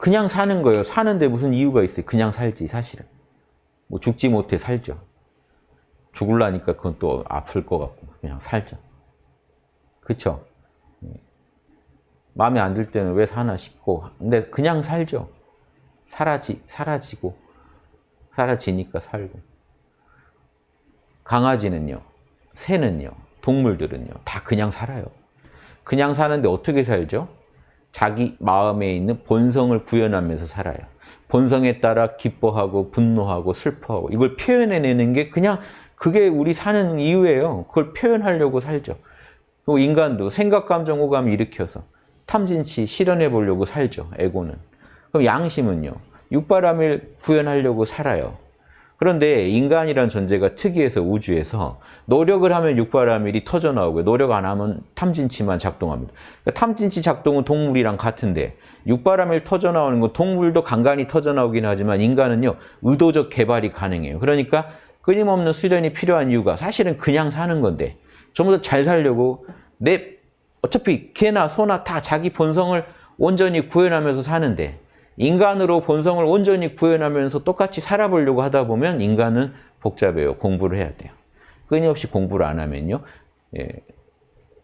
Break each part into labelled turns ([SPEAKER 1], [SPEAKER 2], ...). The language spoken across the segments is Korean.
[SPEAKER 1] 그냥 사는 거예요. 사는데 무슨 이유가 있어요. 그냥 살지 사실은. 뭐 죽지 못해 살죠. 죽을라니까 그건 또 아플 것 같고 그냥 살죠. 그쵸? 마음에 안 들 때는 왜 사나 싶고 근데 그냥 살죠. 사라지, 사라지고 사라지니까 살고 강아지는요, 새는요, 동물들은요 다 그냥 살아요. 그냥 사는데 어떻게 살죠? 자기 마음에 있는 본성을 구현하면서 살아요. 본성에 따라 기뻐하고 분노하고 슬퍼하고 이걸 표현해내는 게 그냥 그게 우리 사는 이유예요. 그걸 표현하려고 살죠. 그리고 인간도 생각, 감정, 오감 일으켜서 탐진치 실현해 보려고 살죠. 에고는. 그럼 양심은요. 육바람을 구현하려고 살아요. 그런데 인간이란 존재가 특이해서 우주에서 노력을 하면 육바라밀이 터져나오고요. 노력 안 하면 탐진치만 작동합니다. 그러니까 탐진치 작동은 동물이랑 같은데 육바라밀 터져나오는 건 동물도 간간히 터져나오긴 하지만 인간은요. 의도적 개발이 가능해요. 그러니까 끊임없는 수련이 필요한 이유가 사실은 그냥 사는 건데 좀더잘 살려고 내 어차피 개나 소나 다 자기 본성을 온전히 구현하면서 사는데 인간으로 본성을 온전히 구현하면서 똑같이 살아보려고 하다 보면 인간은 복잡해요. 공부를 해야 돼요. 끊임없이 공부를 안 하면요. 예,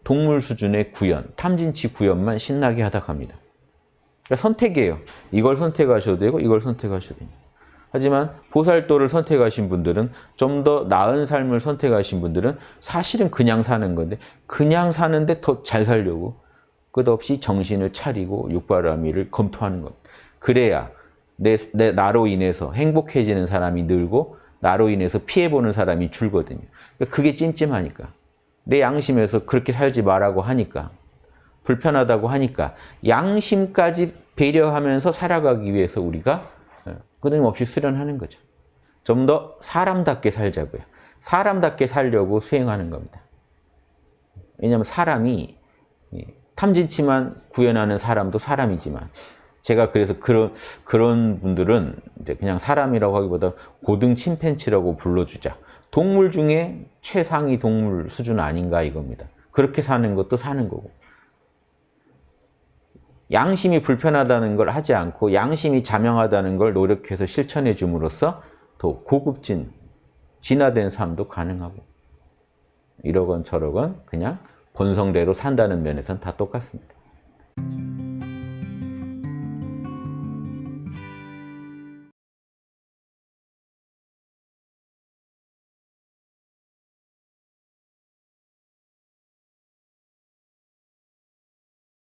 [SPEAKER 1] 동물 수준의 구현, 탐진치 구현만 신나게 하다 갑니다. 그러니까 선택이에요. 이걸 선택하셔도 되고 이걸 선택하셔도 됩니다. 하지만 보살도를 선택하신 분들은 좀 더 나은 삶을 선택하신 분들은 사실은 그냥 사는 건데 그냥 사는데 더 잘 살려고 끝없이 정신을 차리고 육바라밀을 검토하는 겁니다. 그래야 내, 내 나로 인해서 행복해지는 사람이 늘고 나로 인해서 피해보는 사람이 줄거든요. 그러니까 그게 찜찜하니까. 내 양심에서 그렇게 살지 말라고 하니까. 불편하다고 하니까. 양심까지 배려하면서 살아가기 위해서 우리가 끊임없이 수련하는 거죠. 좀 더 사람답게 살자고요. 사람답게 살려고 수행하는 겁니다. 왜냐하면 사람이 탐진치만 구현하는 사람도 사람이지만 제가 그래서 그런 그런 분들은 이제 그냥 사람이라고 하기보다 고등 침팬치라고 불러주자. 동물 중에 최상위 동물 수준 아닌가 이겁니다. 그렇게 사는 것도 사는 거고. 양심이 불편하다는 걸 하지 않고 양심이 자명하다는 걸 노력해서 실천해 줌으로써 더 고급진, 진화된 삶도 가능하고 이러건 저러건 그냥 본성대로 산다는 면에서는 다 똑같습니다.